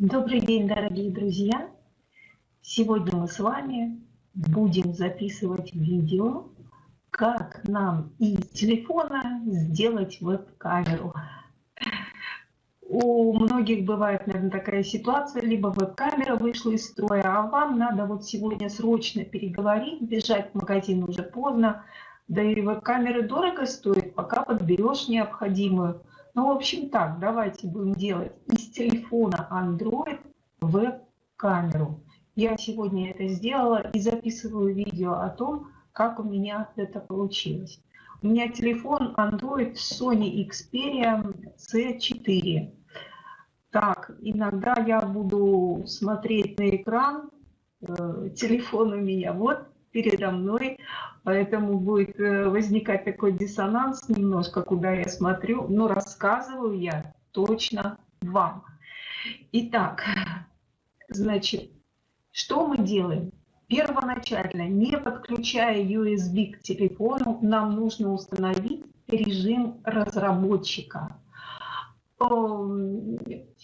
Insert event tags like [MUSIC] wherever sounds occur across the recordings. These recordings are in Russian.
Добрый день, дорогие друзья! Сегодня мы с вами будем записывать видео, как нам из телефона сделать веб-камеру. У многих бывает, наверное, такая ситуация, либо веб-камера вышла из строя, а вам надо вот сегодня срочно переговорить, бежать в магазин уже поздно, да и веб-камеры дорого стоят, пока подберешь необходимую. Ну, в общем так, давайте будем делать из телефона Android веб-камеру. Я сегодня это сделала и записываю видео о том, как у меня это получилось. У меня телефон Android Sony Xperia C4. Так, иногда я буду смотреть на экран, э, телефон у меня вот передо мной, поэтому будет э, возникать такой диссонанс немножко, куда я смотрю, но рассказываю я точно вам. Итак, значит, что мы делаем? Первоначально, не подключая USB к телефону, нам нужно установить режим разработчика. В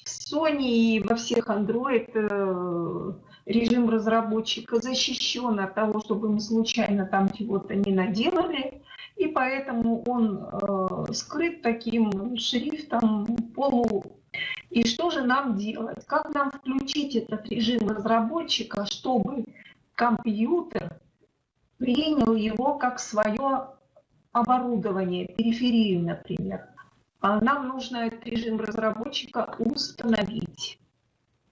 Sony и во всех Android э, режим разработчика защищен от того, чтобы мы случайно там чего-то не наделали, и поэтому он э, скрыт таким шрифтом полу. И что же нам делать? Как нам включить этот режим разработчика, чтобы компьютер принял его как свое оборудование, периферию, например? А нам нужно этот режим разработчика установить.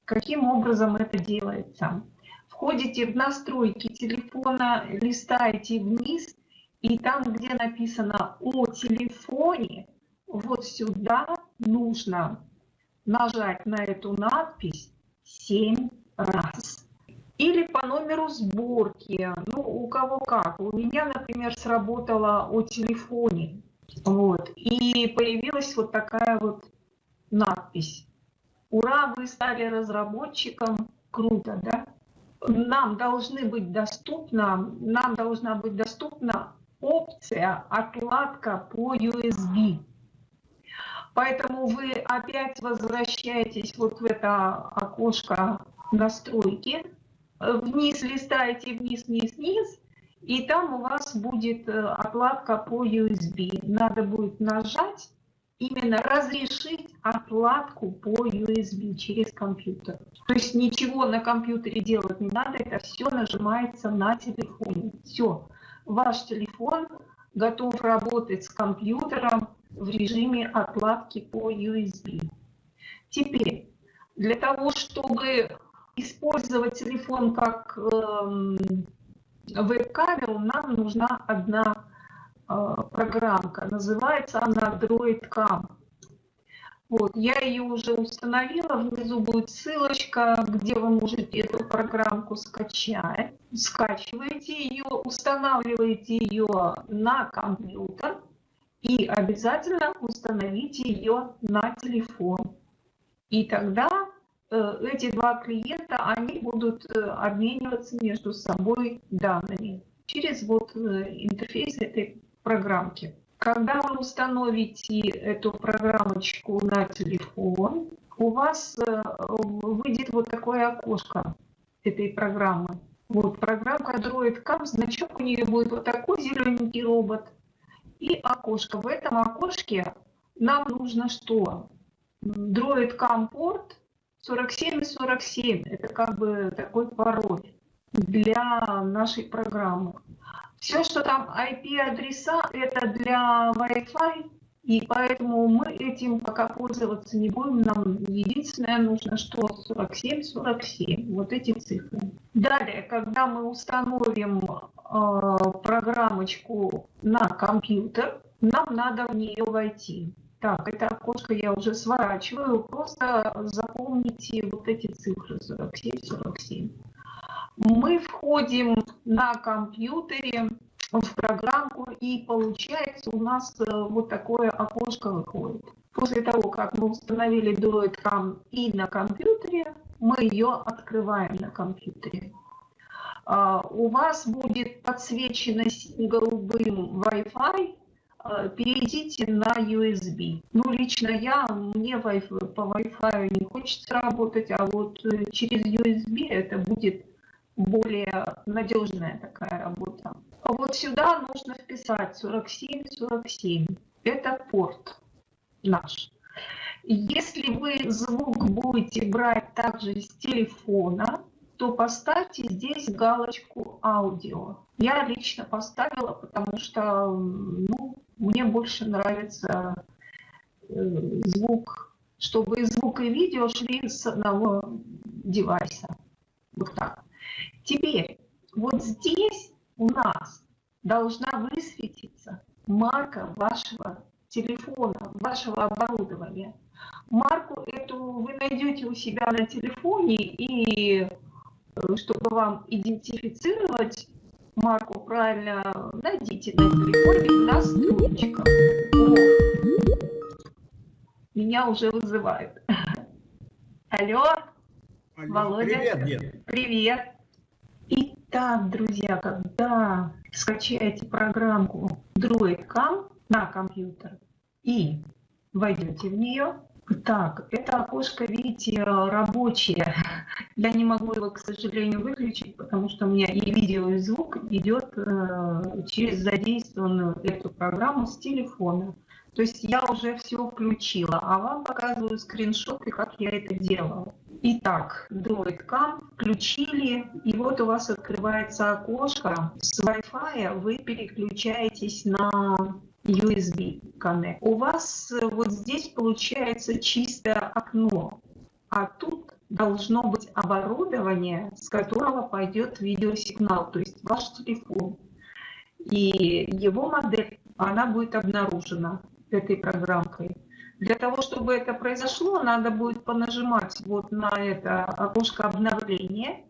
Каким образом это делается? Входите в настройки телефона, листаете вниз, и там, где написано «О телефоне», вот сюда нужно нажать на эту надпись 7 раз. Или по номеру сборки, ну, у кого как. У меня, например, сработало о телефоне. Вот. И появилась вот такая вот надпись Ура, вы стали разработчиком, круто, да? Нам должны быть доступна, нам должна быть доступна опция отладка по USB. Поэтому вы опять возвращаетесь вот в это окошко настройки, вниз листаете, вниз, вниз, вниз, и там у вас будет э, отладка по USB. Надо будет нажать именно разрешить отладку по USB через компьютер. То есть ничего на компьютере делать не надо, это все нажимается на телефоне. Все, ваш телефон готов работать с компьютером в режиме отладки по USB. Теперь, для того, чтобы использовать телефон как э, веб-камеру, нам нужна одна Э, программка. Называется она DroidCam. Вот, я ее уже установила, внизу будет ссылочка, где вы можете эту программку скачать. Скачиваете ее, устанавливаете ее на компьютер и обязательно установите ее на телефон. И тогда э, эти два клиента, они будут э, обмениваться между собой данными через вот интерфейс этой программки. Когда вы установите эту программочку на телефон, у вас э, выйдет вот такое окошко этой программы. Вот программка DroidCam, значок у нее будет вот такой зелененький робот. И окошко. В этом окошке нам нужно что? DroidCam порт 4747. Это как бы такой пароль для нашей программы. Все, что там IP-адреса, это для Wi-Fi, и поэтому мы этим пока пользоваться не будем. Нам единственное нужно, что 47, 47, вот эти цифры. Далее, когда мы установим э, программочку на компьютер, нам надо в нее войти. Так, это окошко я уже сворачиваю, просто запомните вот эти цифры 47, 47 мы входим на компьютере в программку, и получается у нас э, вот такое окошко выходит. После того, как мы установили DroidCam и на компьютере, мы ее открываем на компьютере. А, у вас будет подсвечено голубым Wi-Fi, э, перейдите на USB. Ну, лично я, мне по Wi-Fi не хочется работать, а вот э, через USB это будет более надежная такая работа. А вот сюда нужно вписать 4747. Это порт наш. Если вы звук будете брать также с телефона, то поставьте здесь галочку аудио. Я лично поставила, потому что ну, мне больше нравится э, звук, чтобы и звук, и видео шли с одного девайса. Вот так. Теперь, вот здесь у нас должна высветиться марка вашего телефона, вашего оборудования. Марку эту вы найдете у себя на телефоне, и э, чтобы вам идентифицировать марку правильно, найдите на телефоне настройчиков. О, меня уже вызывают. [LAUGHS] Алло, Алло Володя. Привет, Дед. Привет. Итак, друзья, когда скачаете программку DroidCam на компьютер и войдете в нее, так, это окошко, видите, рабочее. [LAUGHS] Я не могу его, к сожалению, выключить, потому что у меня и видео, и звук идет э, через задействованную эту программу с телефона. То есть я уже все включила, а вам показываю скриншоты, как я это делала. Итак, DroidCam включили, и вот у вас открывается окошко. С Wi-Fi вы переключаетесь на USB Connect. У вас э, вот здесь получается чистое окно, а тут должно быть оборудование, с которого пойдет видеосигнал, то есть ваш телефон. И его модель, она будет обнаружена этой программкой. Для того, чтобы это произошло, надо будет понажимать вот на это окошко обновления,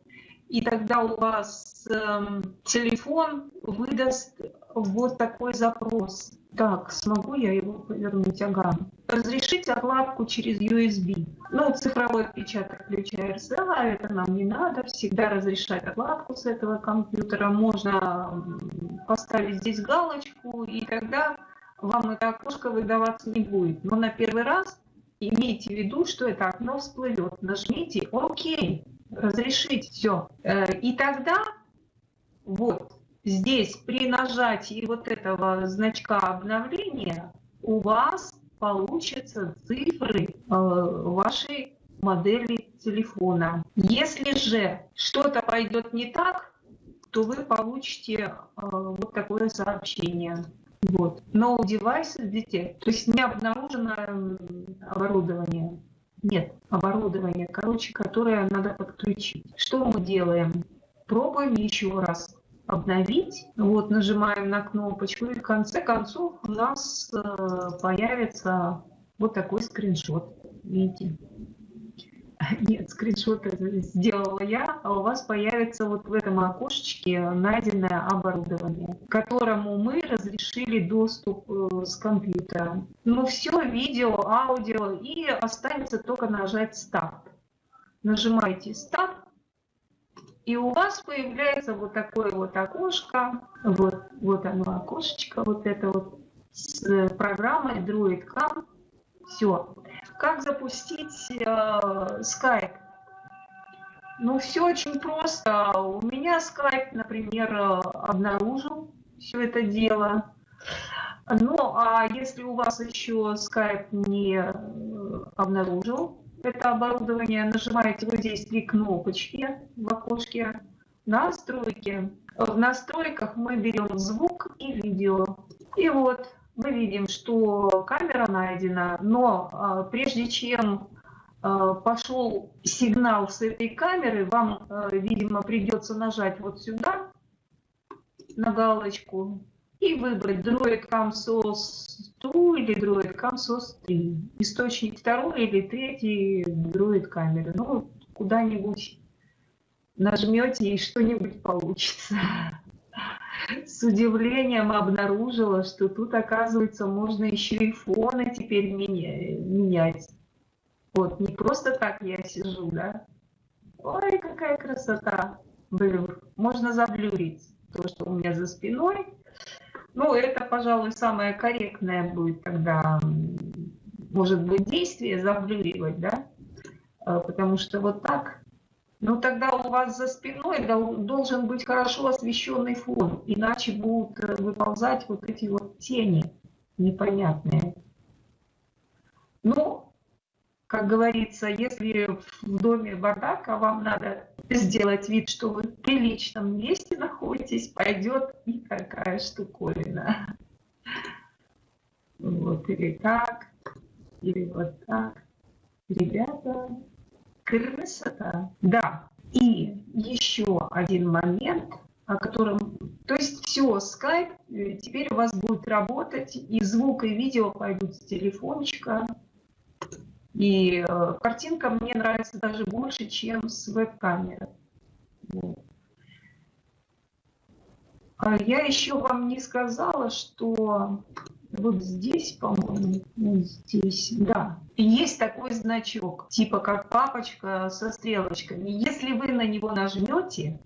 и тогда у вас э, телефон выдаст вот такой запрос. Так, смогу я его повернуть? Ага. Разрешить отладку через USB. Ну, цифровой отпечаток ключа RSA, это нам не надо. Всегда разрешать отладку с этого компьютера. Можно поставить здесь галочку, и тогда вам это окошко выдаваться не будет. Но на первый раз имейте в виду, что это окно всплывет. Нажмите ОК, разрешить все. Э, и тогда вот здесь при нажатии вот этого значка обновления у вас получатся цифры э, вашей модели телефона. Если же что-то пойдет не так, то вы получите э, вот такое сообщение. Вот. No devices детей. То есть не обнаружено оборудование. Нет, оборудование, короче, которое надо подключить. Что мы делаем? Пробуем еще раз обновить. Вот, нажимаем на кнопочку, и в конце концов у нас э, появится вот такой скриншот. Видите? [LAUGHS] Нет, скриншот сделала я, а у вас появится вот в этом окошечке найденное оборудование, которому мы разрешили доступ э, с компьютера. Ну все, видео, аудио, и останется только нажать «Старт». Нажимаете «Старт», и у вас появляется вот такое вот окошко, вот, вот оно окошечко, вот это вот с программой DroidCam. Все. Как запустить э, Skype? Ну, все очень просто. У меня Skype, например, э, обнаружил все это дело. Ну, а если у вас еще Skype не э, обнаружил, это оборудование, нажимаете вот здесь три кнопочки в окошке настройки. В настройках мы берем звук и видео. И вот мы видим, что камера найдена, но а, прежде чем а, пошел сигнал с этой камеры, вам, а, видимо, придется нажать вот сюда на галочку и выбрать Droid CamSOS 2 или Droid CamSOS 3. Источник второй или третий Droid камеры. Ну, куда-нибудь нажмете и что-нибудь получится. С удивлением обнаружила, что тут, оказывается, можно еще и фоны теперь менять. Вот, не просто так я сижу, да? Ой, какая красота! Блюр. Можно заблюрить то, что у меня за спиной. Ну, это, пожалуй, самое корректное будет тогда, может быть, действие заблюривать, да? Э, потому что вот так, ну тогда у вас за спиной должен быть хорошо освещенный фон, иначе будут э, выползать вот эти вот тени непонятные. Ну, как говорится, если в доме бардак, а вам надо сделать вид, что вы в приличном месте находитесь, пойдет и такая штуковина. Вот, или так, или вот так. Ребята, красота. Да, и еще один момент, о котором... То есть все, скайп э, теперь у вас будет работать, и звук, и видео пойдут с телефончика. И э, картинка мне нравится даже больше, чем с веб-камеры. Вот. А я еще вам не сказала, что вот здесь, по-моему, вот здесь, да, есть такой значок, типа как папочка со стрелочками. Если вы на него нажмете,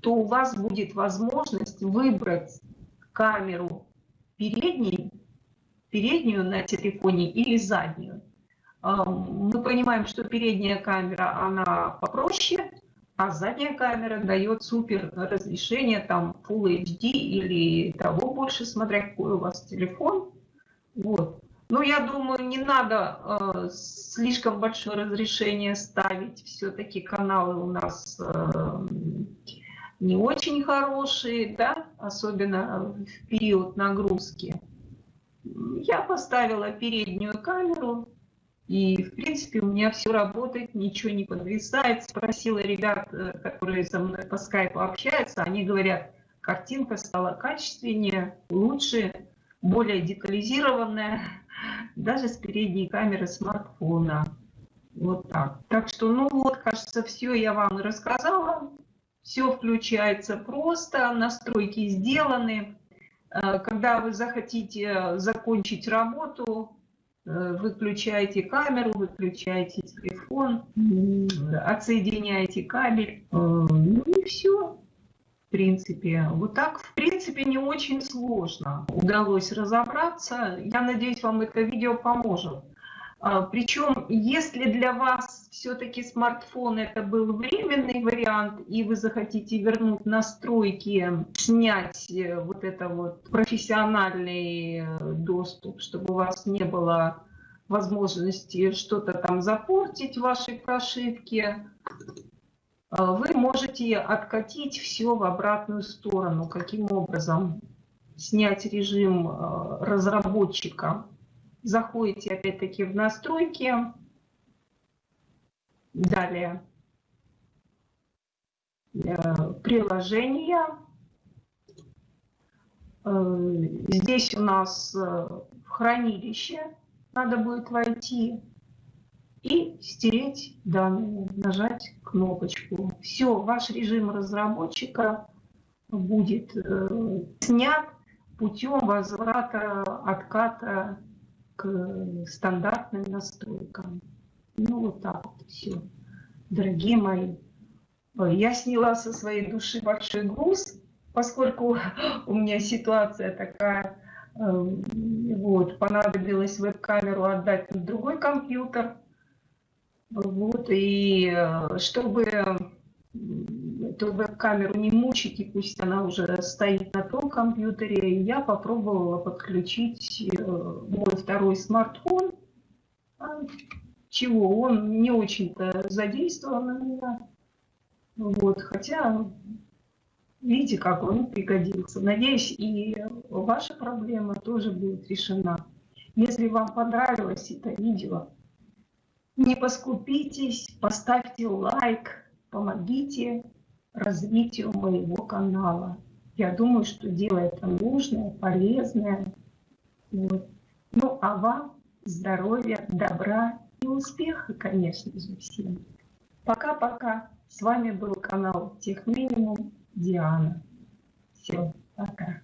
то у вас будет возможность выбрать камеру передней, переднюю на телефоне или заднюю. Мы понимаем, что передняя камера, она попроще, а задняя камера дает супер разрешение, там Full HD или того больше, смотря какой у вас телефон. Вот. Но я думаю, не надо э, слишком большое разрешение ставить. Все-таки каналы у нас э, не очень хорошие, да, особенно в период нагрузки. Я поставила переднюю камеру, и, в принципе, у меня все работает, ничего не подвисает. Спросила ребят, э, которые со мной по скайпу общаются, они говорят, картинка стала качественнее, лучше, более детализированная, [LAUGHS] даже с передней камеры смартфона. Вот так. Так что, ну вот, кажется, все я вам рассказала. Все включается просто, настройки сделаны. Э, когда вы захотите закончить работу, выключаете камеру, выключаете телефон, отсоединяете кабель, э, ну и все. В принципе, вот так, в принципе, не очень сложно удалось разобраться. Я надеюсь, вам это видео поможет. А, Причем, если для вас все-таки смартфон это был временный вариант, и вы захотите вернуть настройки, снять э, вот это вот профессиональный э, доступ, чтобы у вас не было возможности что-то там запортить в вашей прошивке, а, вы можете откатить все в обратную сторону. Каким образом? Снять режим э, разработчика Заходите опять-таки в настройки. Далее. Э, приложения. Э, здесь у нас э, в хранилище надо будет войти и стереть данные, нажать кнопочку. Все, ваш режим разработчика будет снят путем возврата, отката стандартным настройкам. Ну, вот так вот все. Дорогие мои, я сняла со своей души большой груз, поскольку [LAUGHS] у меня ситуация такая, эм, вот, понадобилось веб-камеру отдать на другой компьютер. Вот, и э, чтобы эту веб-камеру не мучить, и пусть она уже стоит на том компьютере, я попробовала подключить э, мой второй смартфон, а, чего он не очень-то задействован у меня. Вот, хотя, видите, как он пригодился. Надеюсь, и ваша проблема тоже будет решена. Если вам понравилось это видео, не поскупитесь, поставьте лайк, помогите развитию моего канала. Я думаю, что дело это нужное, полезное. Вот. Ну, а вам здоровья, добра и успеха, конечно же, всем. Пока-пока. С вами был канал Техминимум Диана. Все, пока.